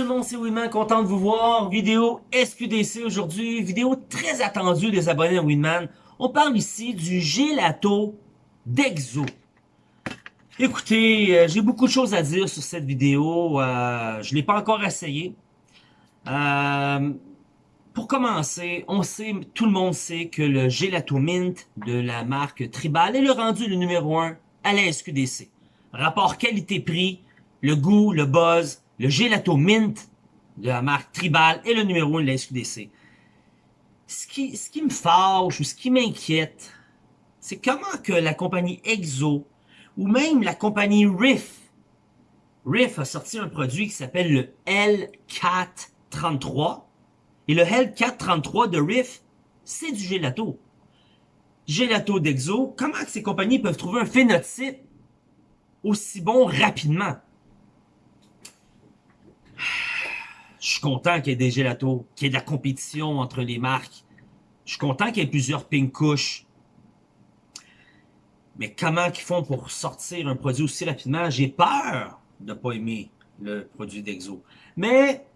tout le monde, c'est Winman, content de vous voir. Vidéo SQDC aujourd'hui, vidéo très attendue des abonnés à Winman. On parle ici du gelato d'Exo. Écoutez, euh, j'ai beaucoup de choses à dire sur cette vidéo. Euh, je l'ai pas encore essayé. Euh, pour commencer, on sait, tout le monde sait que le gelato mint de la marque Tribal est le rendu le numéro 1 à la SQDC. Rapport qualité-prix, le goût, le buzz, le gelato mint de la marque Tribal est le numéro 1 de la SQDC. Ce qui, ce qui me fâche ou ce qui m'inquiète, c'est comment que la compagnie Exo ou même la compagnie Riff, Riff a sorti un produit qui s'appelle le L433 et le L433 de Riff, c'est du gelato. Gelato d'Exo, comment que ces compagnies peuvent trouver un phénotype aussi bon rapidement? Je suis content qu'il y ait des gelatos, qu'il y ait de la compétition entre les marques. Je suis content qu'il y ait plusieurs pink couches. Mais comment ils font pour sortir un produit aussi rapidement? J'ai peur de ne pas aimer le produit d'Exo. Mais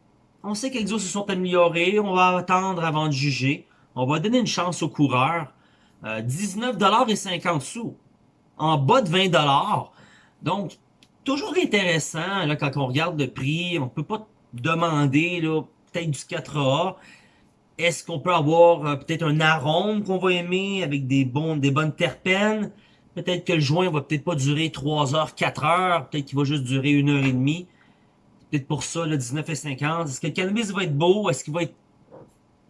on sait qu'Exo se sont améliorés. On va attendre avant de juger. On va donner une chance aux coureurs. Euh, 19,50 sous. En bas de 20 Donc, toujours intéressant là, quand on regarde le prix. On peut pas demander peut-être du 4A. Est-ce qu'on peut avoir euh, peut-être un arôme qu'on va aimer avec des, bons, des bonnes terpènes? Peut-être que le joint va peut-être pas durer 3 heures, 4 heures. Peut-être qu'il va juste durer 1 heure et demie. Peut-être pour ça, le 19,50. Est-ce que le cannabis va être beau? Est-ce qu'il va être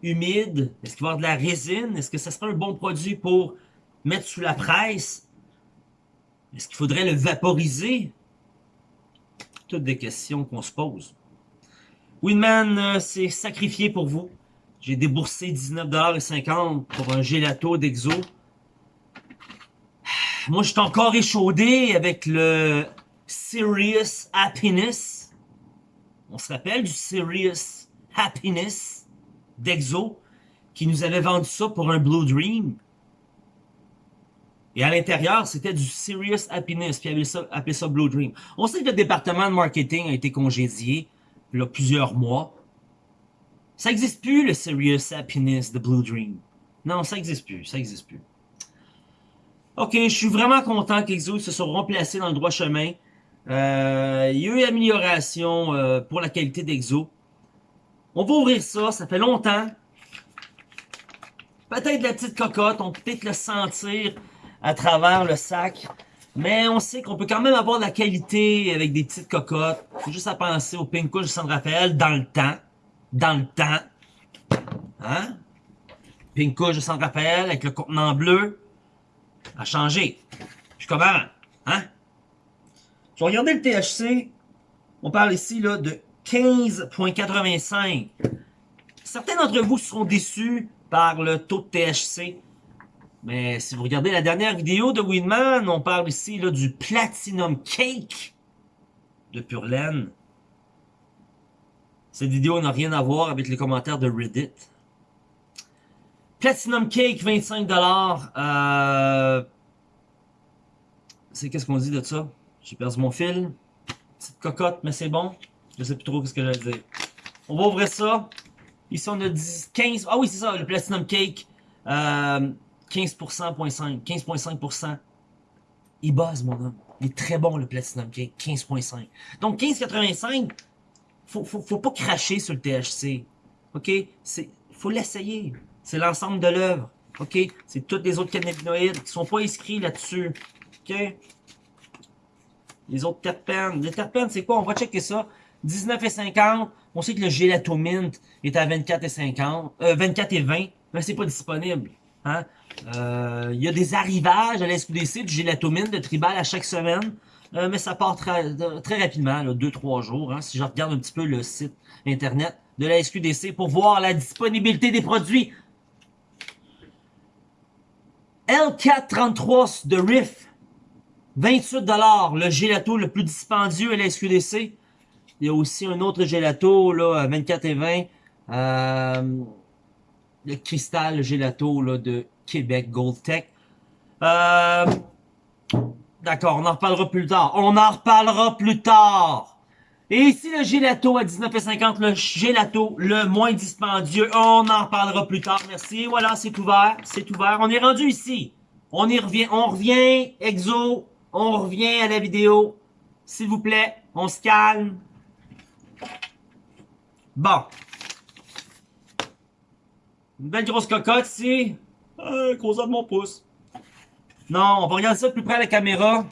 humide? Est-ce qu'il va y avoir de la résine? Est-ce que ça serait un bon produit pour mettre sous la presse? Est-ce qu'il faudrait le vaporiser? Toutes des questions qu'on se pose. Winman euh, s'est sacrifié pour vous. J'ai déboursé 19,50$ pour un gelato d'Exo. Moi, je suis encore échaudé avec le Serious Happiness. On se rappelle du Serious Happiness d'Exo qui nous avait vendu ça pour un Blue Dream. Et à l'intérieur, c'était du Serious Happiness, puis il ça, appelé ça Blue Dream. On sait que le département de marketing a été congédié il y a plusieurs mois. Ça n'existe plus, le Serious Happiness de Blue Dream. Non, ça n'existe plus, ça n'existe plus. Ok, je suis vraiment content qu'Exo se soit remplacé dans le droit chemin. Euh, il y a eu amélioration euh, pour la qualité d'Exo. On va ouvrir ça, ça fait longtemps. Peut-être la petite cocotte, on peut peut-être le sentir à travers le sac. Mais on sait qu'on peut quand même avoir de la qualité avec des petites cocottes. Faut juste à penser au Pink de San Rafael dans le temps. Dans le temps. Hein? Pink de San Rafael avec le contenant bleu. A changé. Je suis? Hein? Je vais regarder le THC. On parle ici là de 15.85. Certains d'entre vous seront déçus par le taux de THC. Mais si vous regardez la dernière vidéo de Winman, on parle ici là, du Platinum Cake de Pure. Cette vidéo n'a rien à voir avec les commentaires de Reddit. Platinum Cake, 25$. Euh... C'est qu'est-ce qu'on dit de ça? J'ai perdu mon fil. Petite cocotte, mais c'est bon. Je sais plus trop ce que j'allais dire. On va ouvrir ça. Ici, on a 10, 15... Ah oui, c'est ça, le Platinum Cake. Euh, 15%.5, 15.5%. Il buzz, mon homme. Il est très bon, le Platinum Cake, 15.5. Donc, 15.85, faut, faut, faut pas cracher sur le THC. OK? Faut l'essayer. C'est l'ensemble de l'œuvre. OK? C'est tous les autres cannabinoïdes qui sont pas inscrits là-dessus. OK? Les autres terpènes. Les terpènes, c'est quoi? On va checker ça. 19,50. On sait que le gélatomint est à 24,50. Euh, 24 et 20. Mais c'est pas disponible. Hein? Euh, il y a des arrivages à la SQDC du gélatomine de tribal à chaque semaine. Euh, mais ça part très, très rapidement, 2-3 jours. Hein, si je regarde un petit peu le site internet de la SQDC pour voir la disponibilité des produits. L433 de Riff, 28$, le gelato le plus dispendieux à la SQDC. Il y a aussi un autre gelato, là, 24 et 20. Euh, le cristal gelato là, de Québec Gold Tech. Euh, D'accord, on en reparlera plus tard. On en reparlera plus tard. Et ici, le gelato à 19,50, le gelato le moins dispendieux. On en parlera plus tard, merci. Voilà, c'est ouvert, c'est ouvert. On est rendu ici. On y revient, on revient, Exo, on revient à la vidéo. S'il vous plaît, on se calme. Bon. Une belle grosse cocotte ici. Euh, grosseur de mon pouce. Non, on va regarder ça de plus près à la caméra.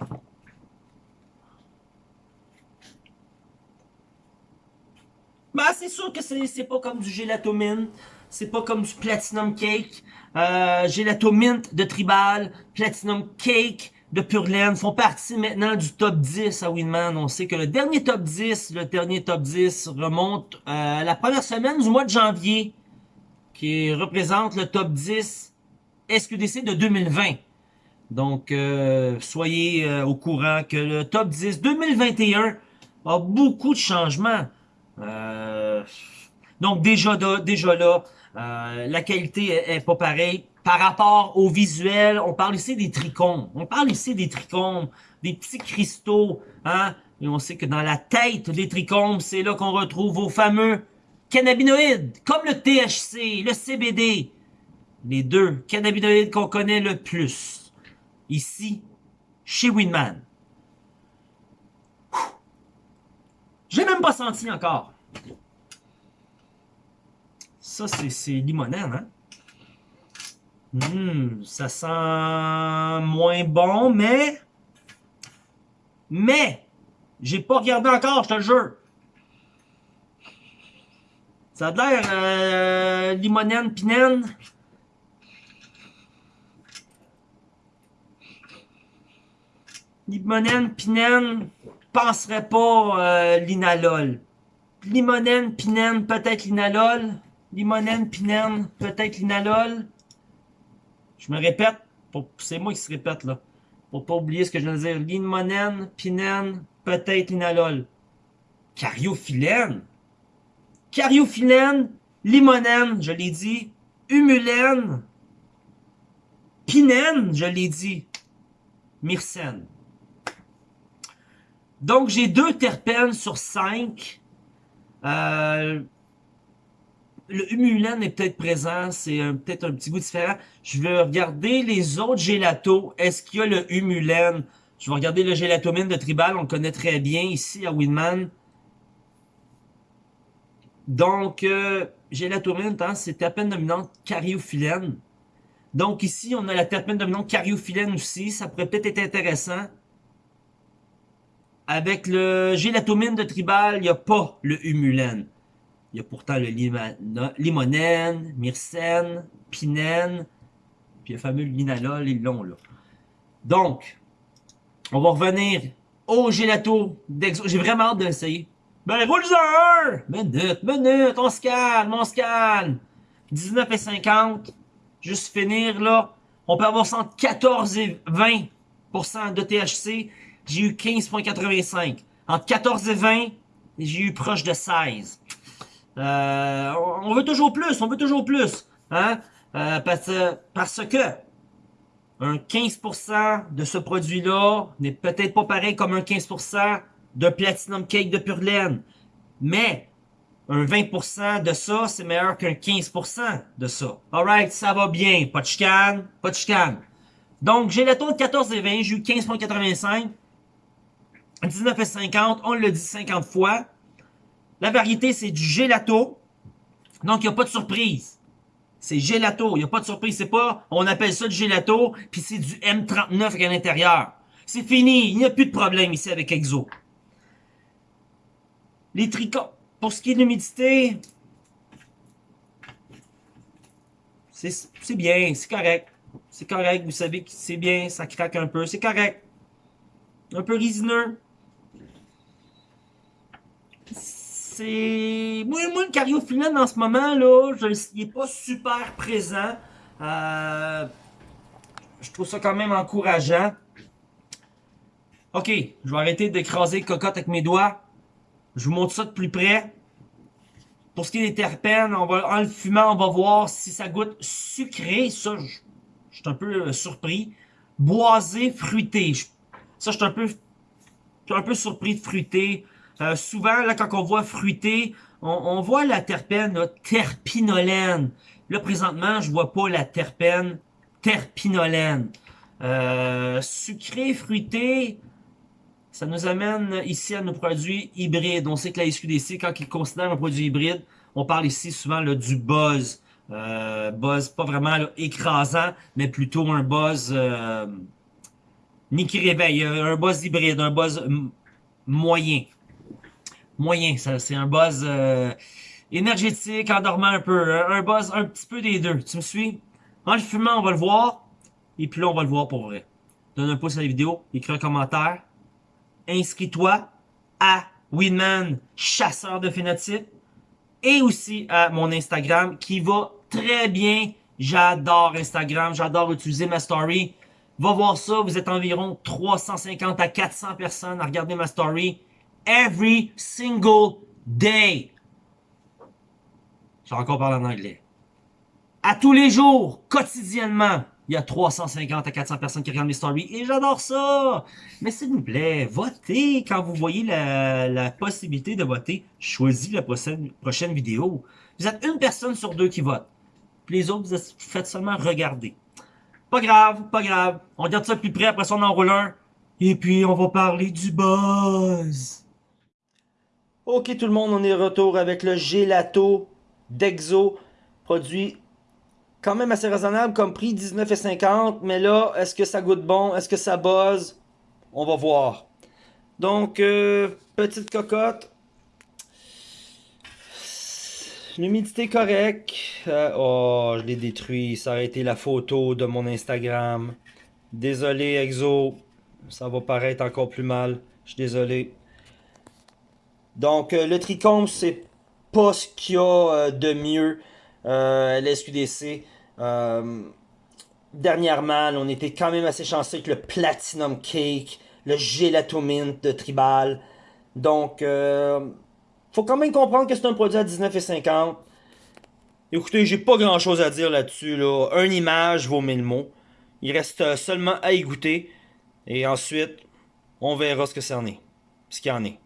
Ben, c'est sûr que c'est pas comme du gelato mint. C'est pas comme du platinum cake. Euh, gelato mint de Tribal, platinum cake de Purlaine font partie maintenant du top 10 à Winman. On sait que le dernier top 10, le dernier top 10 remonte euh, à la première semaine du mois de janvier, qui représente le top 10 SQDC de 2020. Donc, euh, soyez euh, au courant que le top 10 2021 a beaucoup de changements. Euh, donc déjà, déjà là, la qualité est, pas pareille. Par rapport au visuel, on parle ici des trichomes. On parle ici des trichomes, des petits cristaux. Hein? Et on sait que dans la tête des trichomes, c'est là qu'on retrouve vos fameux cannabinoïdes, comme le THC, le CBD. Les deux cannabinoïdes qu'on connaît le plus. Ici, chez Winman. J'ai même pas senti encore. Ça, c'est limonène, hein? Hum, ça sent moins bon, mais... Mais! J'ai pas regardé encore, je te le jure. Ça a l'air euh, limonène, pinène. Limonène, pinène penserais pas euh, l'inalol. Limonène, pinène, peut-être l'inalol. Limonène, pinène, peut-être l'inalol. Je me répète, c'est moi qui se répète là. Pour pas oublier ce que je viens de dire. Limonène, pinène, peut-être l'inalol. Cariophyllène. Cariophyllène, limonène, je l'ai dit. Humulène. Pinène, je l'ai dit. Myrcène. Donc, j'ai deux terpènes sur cinq. Euh, le humulène est peut-être présent, c'est peut-être un petit goût différent. Je vais regarder les autres gélatos. Est-ce qu'il y a le humulène? Je vais regarder le gélatomine de Tribal, on le connaît très bien ici à Winman. Donc, euh, gélatomine, hein, c'est terpène dominante cariophyllène. Donc ici, on a la terpène dominante cariophyllène aussi. Ça pourrait peut-être être intéressant. Avec le gélatomine de tribal, il n'y a pas le humulène. Il y a pourtant le limonène, myrcène, pinène, puis le fameux linalol, ils l'ont là. Donc, on va revenir au gélato d'exo. J'ai vraiment hâte de l'essayer. Ben, roule-en! Minute, minute, on se calme, on se calme. 19 et 50. Juste finir, là. On peut avoir entre 14 et 20% de THC j'ai eu 15.85. Entre 14 et 20, j'ai eu proche de 16. Euh, on veut toujours plus, on veut toujours plus. Hein? Euh, parce, parce que un 15% de ce produit-là n'est peut-être pas pareil comme un 15% de Platinum Cake de Pure Laine. Mais un 20% de ça, c'est meilleur qu'un 15% de ça. Alright, ça va bien. Pas de pas de. Donc, j'ai le taux de 14 et 20, j'ai eu 15.85. 19,50, on le dit 50 fois. La variété, c'est du gelato. Donc, il n'y a pas de surprise. C'est gelato, il n'y a pas de surprise. C'est pas, on appelle ça du gelato, puis c'est du M39 à l'intérieur. C'est fini, il n'y a plus de problème ici avec Exo. Les tricots, pour ce qui est de l'humidité, c'est bien, c'est correct. C'est correct, vous savez que c'est bien, ça craque un peu, c'est correct. Un peu résineux, c'est... Moi, moi, le cariophyllène en ce moment, là, je... il est pas super présent. Euh... Je trouve ça quand même encourageant. Ok, je vais arrêter d'écraser le cocotte avec mes doigts. Je vous montre ça de plus près. Pour ce qui est des terpènes, en le fumant, on va voir si ça goûte sucré. Ça, je, je suis un peu euh, surpris. Boisé, fruité. ça, je suis un peu, un peu surpris de fruité. Euh, souvent, là, quand on voit fruité, on, voit la terpène là, terpinolène. Là, présentement, je vois pas la terpène terpinolène. Euh, sucré, fruité, ça nous amène ici à nos produits hybrides. On sait que la SQDC, quand ils considèrent un produit hybride, on parle ici souvent là, du buzz. Euh, buzz pas vraiment écrasant, mais plutôt un buzz euh, ni qui réveille, un buzz hybride, un buzz moyen. Moyen, c'est un buzz euh, énergétique, endormant un peu, un buzz un petit peu des deux. Tu me suis? En le fumant, on va le voir, et puis là, on va le voir pour vrai. Donne un pouce à la vidéo, écris un commentaire, inscris-toi à Winman, chasseur de phénotypes, et aussi à mon Instagram qui va très bien. J'adore Instagram, j'adore utiliser ma story. Va voir ça, vous êtes environ 350 à 400 personnes à regarder ma story every single day. Je vais encore parler en anglais. À tous les jours, quotidiennement, il y a 350 à 400 personnes qui regardent mes stories et j'adore ça. Mais s'il vous plaît, votez quand vous voyez la, possibilité de voter. Choisis la prochaine, prochaine vidéo. Vous êtes une personne sur deux qui vote. Puis les autres, vous faites seulement regarder. Pas grave, pas grave. On regarde ça plus près, après ça on enroule un. Et puis on va parler du buzz. Ok tout le monde, on est retour avec le gelato d'Exo. Produit quand même assez raisonnable comme prix, 19,50. Mais là, est-ce que ça goûte bon? Est-ce que ça buzz? On va voir. Donc, euh, petite cocotte. L'humidité correcte. Euh, oh, je l'ai détruit. Ça a été la photo de mon Instagram. Désolé, Exo. Ça va paraître encore plus mal. Je suis désolé. Donc, euh, le tricombe, c'est pas ce qu'il y a de mieux. Euh, l'SQDC. Euh, dernièrement, on était quand même assez chanceux avec le Platinum Cake, le Gelato Mint de Tribal. Donc, euh, faut quand même comprendre que c'est un produit à 19,50. Écoutez, j'ai pas grand chose à dire là-dessus. Là. Une image vaut mille mots. Il reste seulement à y goûter. Et ensuite, on verra ce que ça en est. Ce qu'il en est.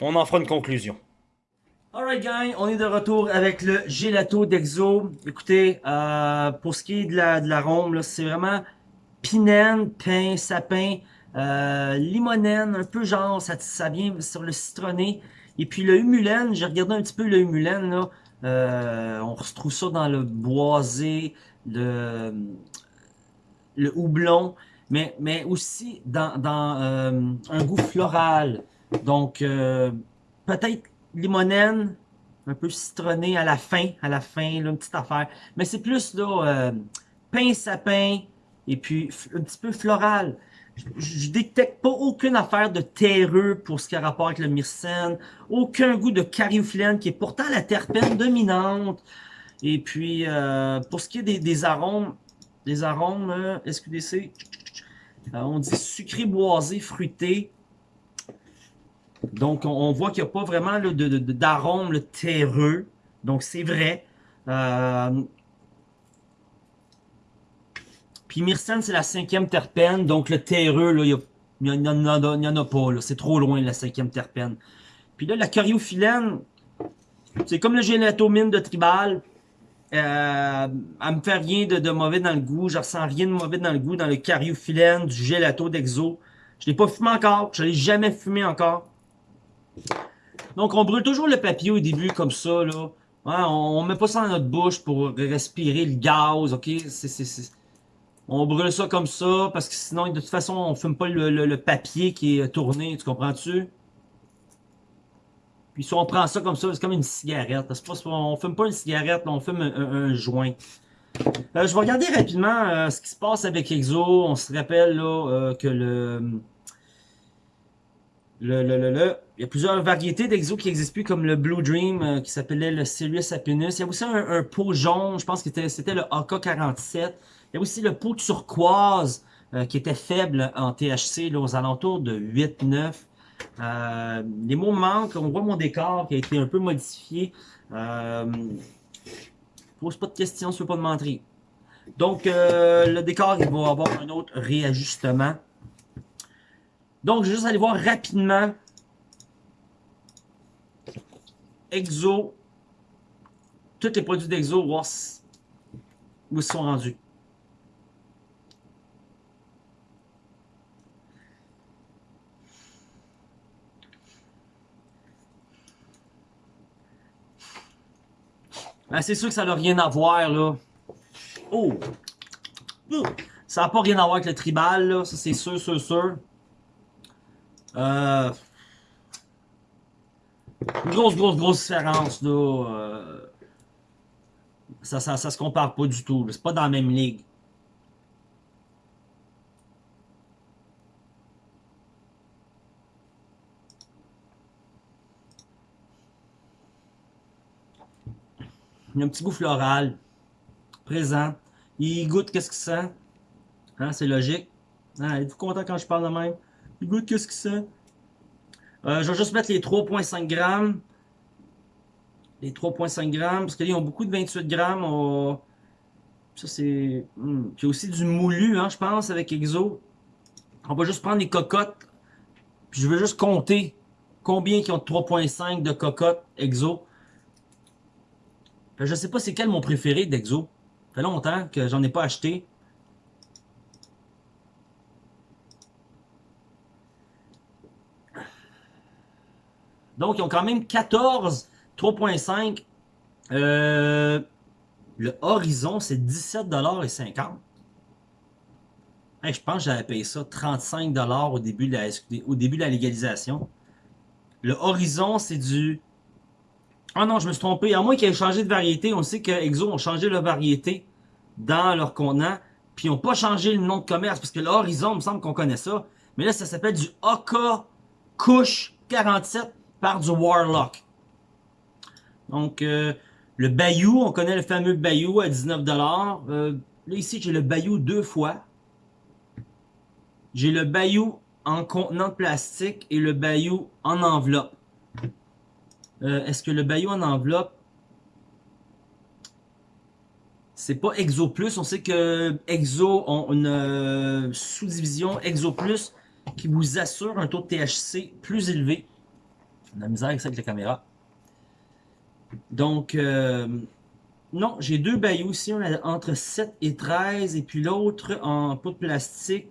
On en fera une conclusion. Alright gang, on est de retour avec le gelato d'Exo. Écoutez, euh, pour ce qui est de l'arôme, la c'est vraiment pinène, pain, sapin, euh, limonène, un peu genre, ça, ça vient sur le citronné. Et puis le humulène, j'ai regardé un petit peu le humulène, là, euh, on retrouve ça dans le boisé, le, le houblon, mais, mais aussi dans, dans euh, un goût floral. Donc, euh, peut-être limonène, un peu citronné à la fin, à la fin, là, une petite affaire. Mais c'est plus là, euh, pain sapin et puis un petit peu floral. Je, détecte pas aucune affaire de terreux pour ce qui a rapport avec le myrcène, aucun goût de cariophyllène qui est pourtant la terpène dominante. Et puis euh, pour ce qui est des, arômes, des arômes euh, SQDC, euh, on dit sucré boisé, fruité. Donc, on, voit qu'il n'y a pas vraiment d'arôme de, terreux. Donc, c'est vrai. Euh, puis myrcène, c'est la cinquième terpène. Donc, le terreux, il n'y en, en, a pas. C'est trop loin, la cinquième terpène. Puis là, la cariophyllène, c'est comme le gélatomine de Tribal. Euh, elle me fait rien de, mauvais dans le goût. Je ressens rien de mauvais dans le goût dans le cariophyllène du gelato d'Exo. Je l'ai pas fumé encore. Je l'ai jamais fumé encore. Donc, on brûle toujours le papier au début, comme ça, là. on, met pas ça dans notre bouche pour respirer le gaz, ok? On brûle ça comme ça, parce que sinon, de toute façon, on fume pas le, papier qui est tourné, tu comprends-tu? Puis si on prend ça comme ça, c'est comme une cigarette. On fume pas une cigarette, on fume un, joint. Euh, je vais regarder rapidement euh, ce qui se passe avec Exo. On se rappelle euh, que le le, le, le, Il y a plusieurs variétés d'exo qui n'existent plus, comme le Blue Dream, euh, qui s'appelait le Sirius Happiness. Il y a aussi un, pot jaune, je pense que c'était le AK-47. Il y a aussi le pot turquoise, euh, qui était faible en THC, là, aux alentours de 8-9. Euh, les mots manquent, on voit mon décor qui a été un peu modifié. Euh, pose pas de questions tu veux pas de mentir. Donc, le décor, il va avoir un autre réajustement. Donc, je vais juste aller voir rapidement Exo. Tous les produits d'Exo, voir où ils sont rendus. Ben, c'est sûr que ça n'a rien à voir, là. Oh! Ça n'a pas rien à voir avec le tribal, là. Ça, c'est sûr, sûr, sûr. Euh... grosse, grosse, grosse différence, là. Euh... Ça, ça, se compare pas du tout. C'est pas dans la même ligue. Il y a un petit goût floral, présent. Il goûte qu'est-ce qu'il sent? Hein, c'est logique. Hein, Êtes-vous content quand je parle de même? Il goûte qu'est-ce qu'il sent? Euh, je vais juste mettre les 3.5 grammes. Les 3.5 grammes, parce qu'ils ont beaucoup de 28 grammes. Ça, c'est... Hmm. Il y a aussi du moulu, hein, je pense, avec Exo. On va juste prendre les cocottes. Puis je vais juste compter combien qui ont 3.5 de cocottes Exo. Je sais pas c'est quel mon préféré d'Exo. Ça fait longtemps que j'en ai pas acheté. Donc, ils ont quand même 14, 3.5. Euh, le Horizon, c'est 17,50$. je pense que j'avais payé ça 35$ au début, de la, au début de la légalisation. Le Horizon, c'est du ah non, je me suis trompé. À moins qu'ils aient changé de variété, on sait que Exo ont changé leur variété dans leur contenant, puis ils n'ont pas changé le nom de commerce, parce que l'Horizon, il me semble qu'on connaît ça. Mais là, ça s'appelle du Oka Kush 47 par du Warlock. Donc, euh, le Bayou, on connaît le fameux Bayou à 19$. Euh, là, ici, j'ai le Bayou deux fois. J'ai le Bayou en contenant de plastique et le Bayou en enveloppe. Euh, est-ce que le Bayou en enveloppe, c'est pas Exo Plus? On sait que Exo ont une sous-division Exo Plus qui vous assure un taux de THC plus élevé. La misère avec ça avec la caméra. Donc, euh, non, j'ai deux Bayou ici. On entre 7 et 13 et puis l'autre en pot de plastique.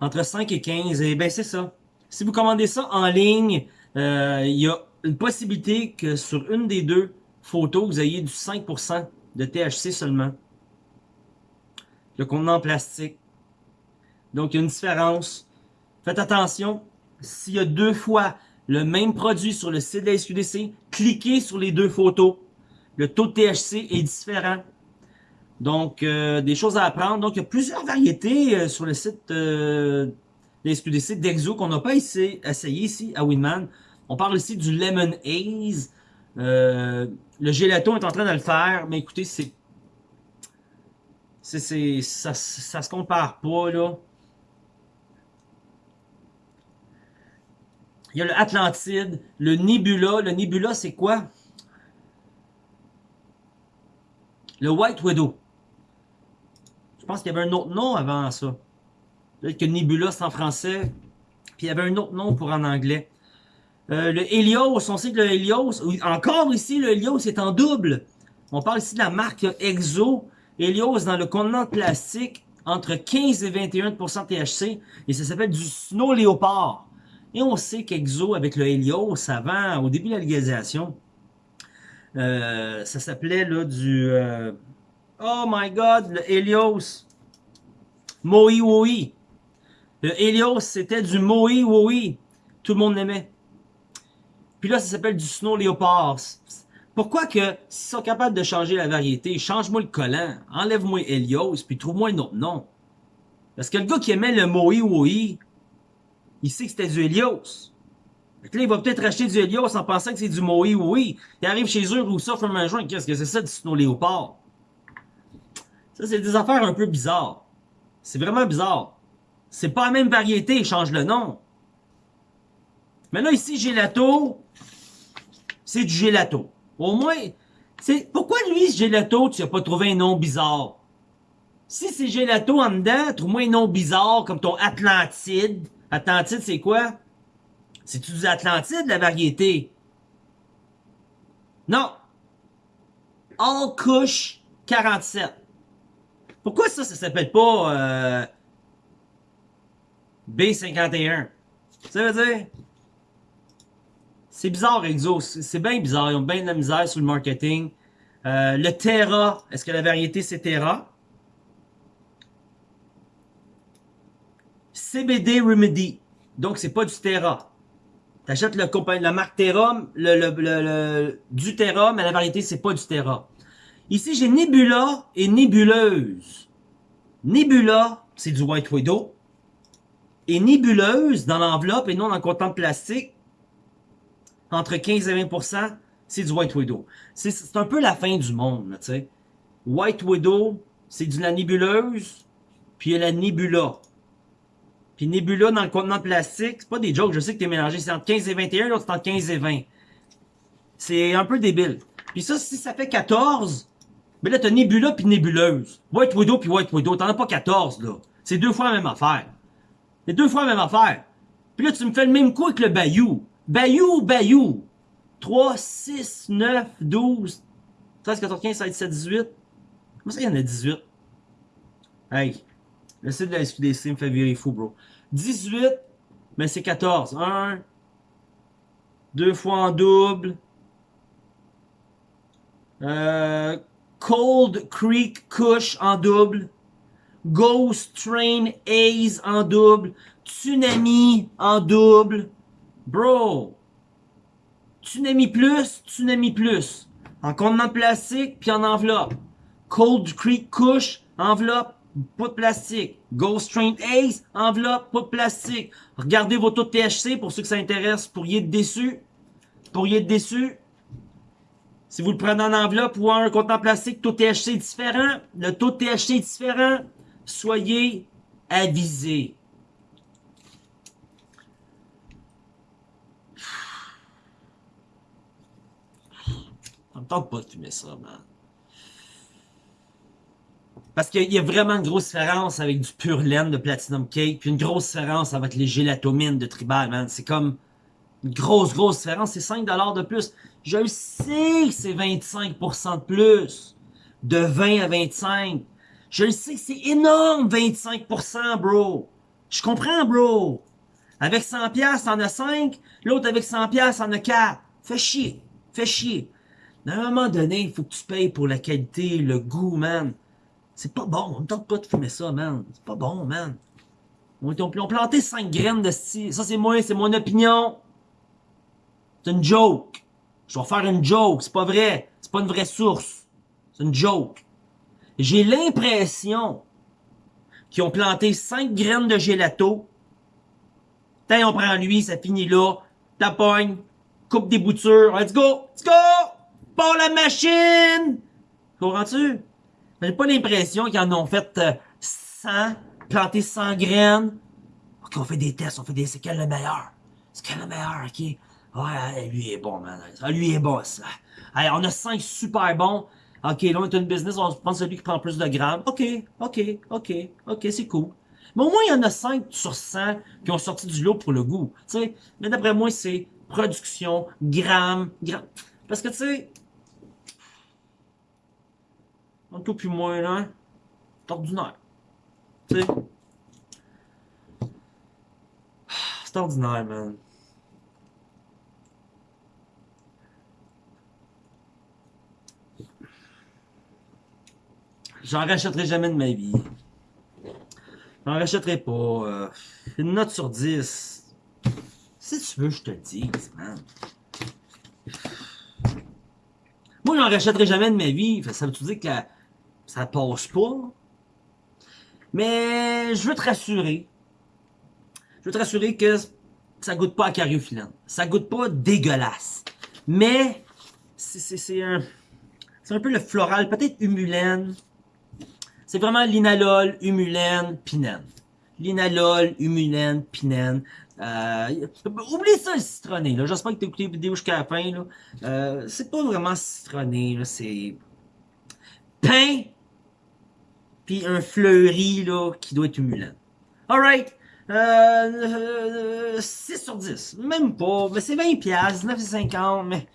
Entre 5 et 15. Et ben c'est ça. Si vous commandez ça en ligne, euh, il y a une possibilité que sur une des deux photos, vous ayez du 5% de THC seulement. Le contenant en plastique. Donc, il y a une différence. Faites attention, s'il y a deux fois le même produit sur le site de la SQDC, cliquez sur les deux photos. Le taux de THC est différent. Donc, euh, des choses à apprendre. Donc, il y a plusieurs variétés euh, sur le site les SQDC d'Exo qu'on n'a pas essayé, ici à Winman. On parle ici du Lemon Haze. Euh, le gelato est en train de le faire, mais écoutez, c'est... c'est ça, ça se compare pas, là. Il y a le Atlantide, le Nebula. Le Nebula, c'est quoi? Le White Widow. Je pense qu'il y avait un autre nom avant ça. Peut-être que Nebula, c'est en français. Puis il y avait un autre nom pour en anglais. Euh, le Helios, on sait que le Helios, encore ici, le Helios est en double. On parle ici de la marque Exo. Helios dans le contenant plastique entre 15 et 21 de THC. Et ça s'appelle du Snow Leopard. Et on sait qu'Exo, avec le Helios, avant, au début de la légalisation, euh, ça s'appelait là du... Euh, oh my God, le Helios. Moi Woi. Le Helios, c'était du Moe Woi. Tout le monde l'aimait. Puis là, ça s'appelle du Snow Leopard. Pourquoi que, s'ils sont capables de changer la variété, change-moi le collant, enlève-moi Helios, puis trouve-moi un autre nom. Parce que le gars qui aimait le Moe Woi, il sait que c'était du Helios. Fait là, il va peut-être acheter du Helios en pensant que c'est du Moe Woi. Il arrive chez eux, ou ça, un joint, qu'est-ce que c'est ça du Snow Leopard? Ça, c'est des affaires un peu bizarres. C'est vraiment bizarre. C'est pas la même variété, il change le nom. Mais là, ici, gelato, c'est du gelato. Au moins, c'est pourquoi lui, gelato, tu n'as pas trouvé un nom bizarre? Si c'est gelato en dedans, trouve-moi un nom bizarre comme ton Atlantide. Atlantide, c'est quoi? C'est-tu du Atlantide, la variété? Non. All Kush 47. Pourquoi ça, ça s'appelle pas euh, B51? Ça veut dire... C'est bizarre, Exo. C'est bien bizarre. Ils ont bien de la misère sur le marketing. Euh, le Terra. Est-ce que la variété, c'est Terra? CBD Remedy. Donc, c'est pas du Terra. T'achètes le la marque Terra, le, le, du Terra, mais la variété, c'est pas du Terra. Ici, j'ai Nebula et Nébuleuse. Nebula, c'est du White Widow. Et Nébuleuse, dans l'enveloppe et non dans le contenant plastique, entre 15 et 20%, c'est du White Widow. C'est un peu la fin du monde, tu sais. White Widow, c'est de la nébuleuse, puis il a la Nebula. Puis Nebula dans le contenant plastique, c'est pas des jokes, je sais que t'es mélangé, c'est entre 15 et 21, l'autre c'est entre 15 et 20. C'est un peu débile. Puis ça, si ça fait 14, ben là t'as Nebula puis Nébuleuse. White Widow puis White Widow, t'en as pas 14 là. C'est deux fois la même affaire. C'est deux fois la même affaire. Puis là tu me fais le même coup avec le Bayou. Bayou, Bayou. 3, 6, 9, 12, 13, 14, 15, 16, 17, 18. Comment ça, y en a 18? Hey, le site de la SQDC me fait virer fou, bro. 18, mais c'est 14. 1, 2 fois en double. Euh, Cold Creek Kush en double. Ghost Train Ace en double. Tsunami en double. Bro, Tsunami Plus, Tsunami Plus. En contenant plastique, puis en enveloppe. Cold Creek Kush, enveloppe, pas de plastique. Ghost Ace, enveloppe, pas de plastique. Regardez vos taux de THC pour ceux que ça intéresse. Pourriez être déçus. Pourriez être déçus. Si vous le prenez en enveloppe ou en contenant plastique, taux de THC est différent. Le taux de THC est différent. Soyez avisés. Ça me tente pas de fumer ça, man. Parce qu'il y a vraiment une grosse différence avec du pur laine de Platinum Cake, puis une grosse différence avec les gélatomines de Tribal, man. C'est comme une grosse, grosse différence. C'est 5$ de plus. Je sais que c'est 25% de plus. De 20 à 25. Je le sais que c'est énorme, 25%, bro. Je comprends, bro? Avec 100$, t'en as 5. L'autre avec 100$, t'en as 4. Fais chier. Fais chier. À un moment donné, il faut que tu payes pour la qualité, le goût, man. C'est pas bon. On ne tente pas de fumer ça, man. C'est pas bon, man. On ont planté 5 graines de style. Ça, c'est moi, c'est mon opinion. C'est une joke. Je vais faire une joke. C'est pas vrai. C'est pas une vraie source. C'est une joke. J'ai l'impression qu'ils ont planté 5 graines de gelato. Tant on prend lui, ça finit là. Tapogne. Coupe des boutures. Let's go! Let's go! Pour la machine! Comprends-tu? J'ai pas l'impression qu'ils en ont fait 100, euh, planté 100 graines? Ok, on fait des tests, on fait des... C'est quel le meilleur? C'est quel le meilleur, ok? Ouais, lui est bon, man. Lui est bon, ça. Allez, on a 5 super bons. Ok, là, on est une business, on prend celui qui prend plus de grammes. Ok, ok, ok, ok, c'est cool. Mais au moins, il y en a 5 sur 100 qui ont sorti du lot pour le goût. Sais, mais d'après moi, c'est production, grammes, grammes. Parce que, tu sais, en tout puis moins là, c'est ordinaire. Tu sais? C'est ordinaire, man. J'en rachèterai jamais de ma vie. J'en rachèterai pas. Euh, une note sur 10. Si tu veux, je te le dise, man. Moi, j'en rachèterai jamais de ma vie. Ça veut-tu dire que la, ça passe pas. Mais je veux te rassurer. Je veux te rassurer que ça goûte pas à cariophyllène. Ça goûte pas dégueulasse. Mais c'est un c'est un peu le floral, peut-être humulène. C'est vraiment linalol, humulène, pinène. Linalol, humulène, pinène. Euh, oublie ça le citronné. J'espère que tu as écouté la vidéo jusqu'à la fin. Euh, c'est pas vraiment citronné. C'est pain un fleuri là, qui doit être humulent. Alright, Euh, 6 sur 10. Même pas. Mais c'est 20 piastres, 9,50, mais...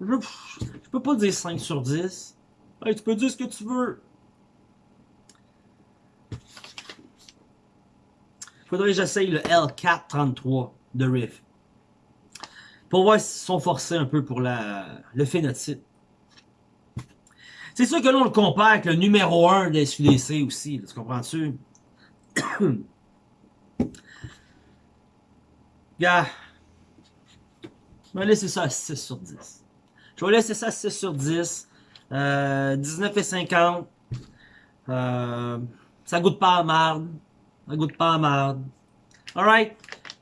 Je, je, peux pas dire 5 sur 10. Hey, tu peux dire ce que tu veux. Faudrait que j'essaye le L433 de Riff. Pour voir s'ils sont forcés un peu pour la, le phénotype. C'est sûr que là, on le compare avec le numéro 1 des SUDC aussi. tu comprends-tu? Gars, je vais laisser ça à 6 sur 10. Je vais laisser ça à 6 sur 10. Euh, 19,50. Euh, ça goûte pas à marde. Ça goûte pas à marde. Alright.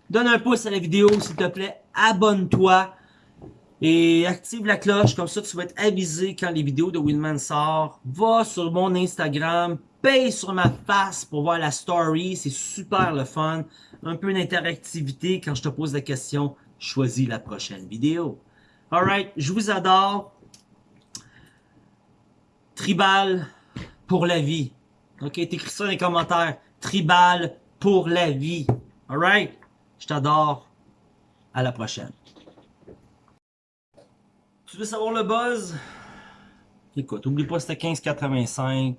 Donne un pouce à la vidéo, s'il te plaît. Abonne-toi. Et active la cloche, comme ça tu vas être avisé quand les vidéos de Winman sortent. Va sur mon Instagram, paye sur ma face pour voir la story, c'est super le fun. Un peu d'interactivité quand je te pose la question, choisis la prochaine vidéo. Alright, je vous adore. Tribal pour la vie. Ok, t'écris ça dans les commentaires. Tribal pour la vie. Alright, je t'adore. À la prochaine. Tu veux savoir le buzz? Écoute, oublie pas c'était 1585.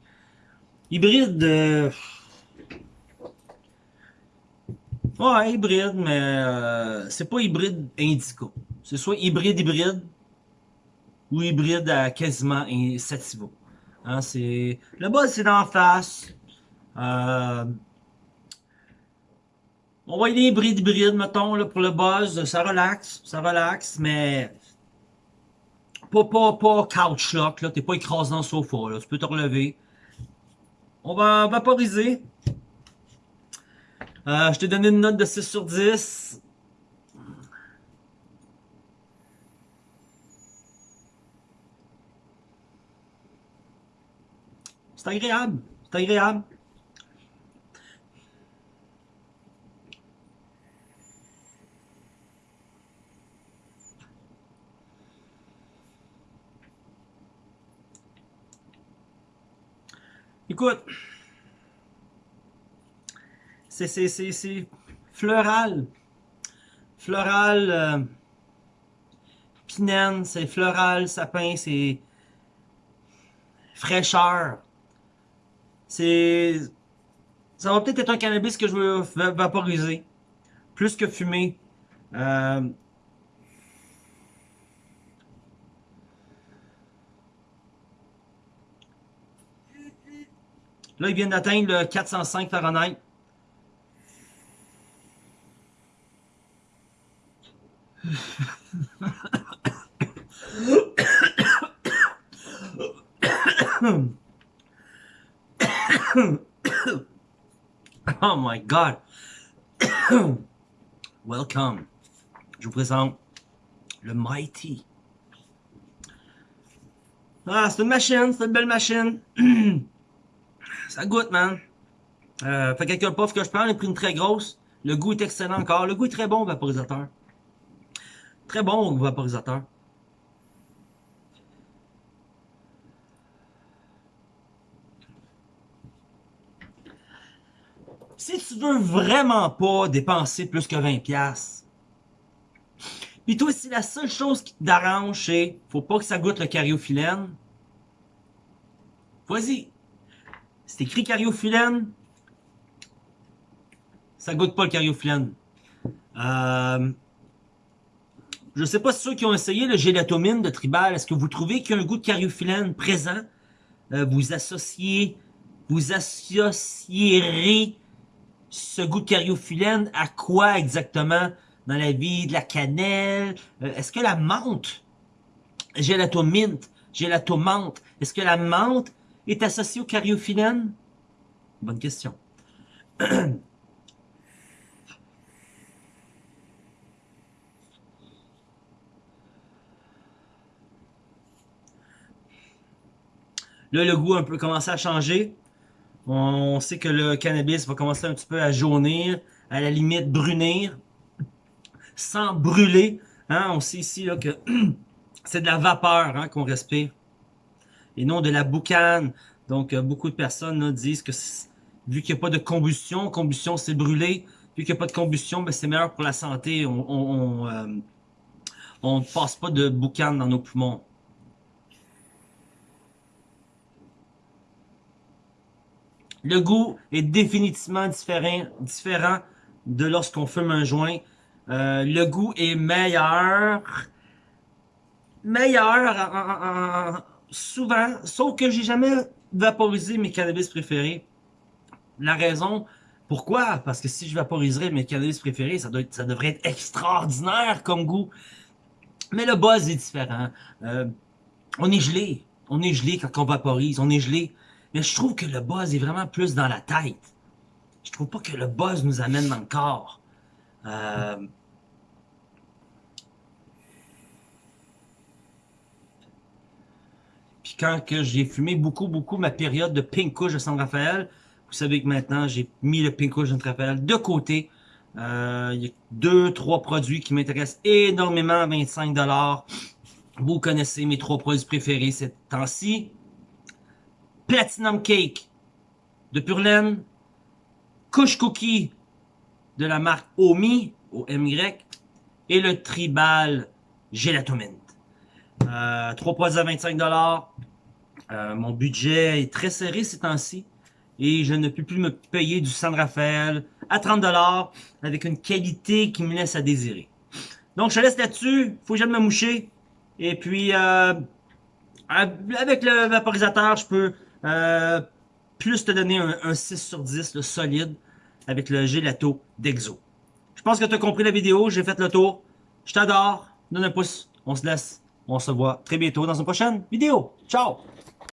Hybride. Euh... Ouais, hybride, mais euh, c'est pas hybride indico. C'est soit hybride hybride ou hybride à quasiment sativa. Hein, c'est le buzz c'est d'en face. Euh, on va y aller hybride hybride, mettons, là, pour le buzz. Ça relaxe, ça relaxe, mais pas, pas, pas couch lock, là. T'es pas écrasé dans le sofa, là. Tu peux te relever. On va vaporiser. Euh, je t'ai donné une note de 6 sur 10. C'est agréable. C'est agréable. Écoute, c'est floral. Floral, euh, pinène, c'est floral, sapin, c'est fraîcheur. C'est... Ça va peut-être être un cannabis que je veux vaporiser. Plus que fumer. Euh, Là, ils viennent d'atteindre le 405 Fahrenheit. oh my God. Welcome. Je vous présente le Mighty. Ah, c'est une machine, c'est une belle machine. Ça goûte, man. Euh, fait quelques puffs que je prends, j'ai pris une très grosse. Le goût est excellent encore. Le goût est très bon au vaporisateur. Très bon au vaporisateur. Si tu veux vraiment pas dépenser plus que 20$, puis toi, si la seule chose qui t'arrange, c'est faut pas que ça goûte le cariophyllène, vas-y, c'est écrit cariophyllène. Ça goûte pas le cariophyllène. Euh, je sais pas si ceux qui ont essayé le gélatomine de Tribal, est-ce que vous trouvez qu'il y a un goût de cariophyllène présent? Euh, vous associez, vous associerez ce goût de cariophyllène à quoi exactement dans la vie? De la cannelle? Euh, est-ce que la menthe, gélatominte, gélatomante, est-ce que la menthe est associé au cariophyllène? Bonne question. Là, le goût un peu commencé à changer. On sait que le cannabis va commencer un petit peu à jaunir, à la limite brunir, sans brûler. Hein? On sait ici que c'est de la vapeur hein, qu'on respire et non de la boucane. Donc, euh, beaucoup de personnes disent que vu qu'il n'y a pas de combustion. Combustion, c'est brûler. Vu qu'il n'y a pas de combustion, ben, c'est meilleur pour la santé. On ne on, passe pas de boucan dans nos poumons. Le goût est définitivement différent, différent de lorsqu'on fume un joint. Euh, le goût est meilleur. Meilleur souvent, sauf que j'ai jamais vaporisé mes cannabis préférés. La raison, pourquoi? Parce que si je vaporiserais mes cannabis préférés, ça, doit ça devrait être extraordinaire comme goût. Mais le buzz est différent. Euh, on est gelé. On est gelé quand on vaporise. On est gelé. Mais je trouve que le buzz est vraiment plus dans la tête. Je trouve pas que le buzz nous amène dans le corps. Euh... quand que j'ai fumé beaucoup, beaucoup ma période de Pink Kush de San Rafael, vous savez que maintenant j'ai mis le Pink Kush de San Rafael de côté. Euh, il y a deux, trois produits qui m'intéressent énormément à 25$. Vous connaissez mes trois produits préférés ces temps-ci. Platinum Cake de Purlaine, Kush Cookie de la marque Omi, O-M-Y, et le Tribal Gelatomint. Euh, trois produits à 25$. Euh, mon budget est très serré ces temps-ci et je ne peux plus me payer du San Rafael à 30$ avec une qualité qui me laisse à désirer. Donc je te laisse là-dessus, faut jamais me moucher. Et puis euh, avec le vaporisateur, je peux euh, plus te donner un, 6 sur 10 le solide avec le gelato d'Exo. Je pense que tu as compris la vidéo, j'ai fait le tour. Je t'adore, donne un pouce, on se laisse, on se voit très bientôt dans une prochaine vidéo. Ciao!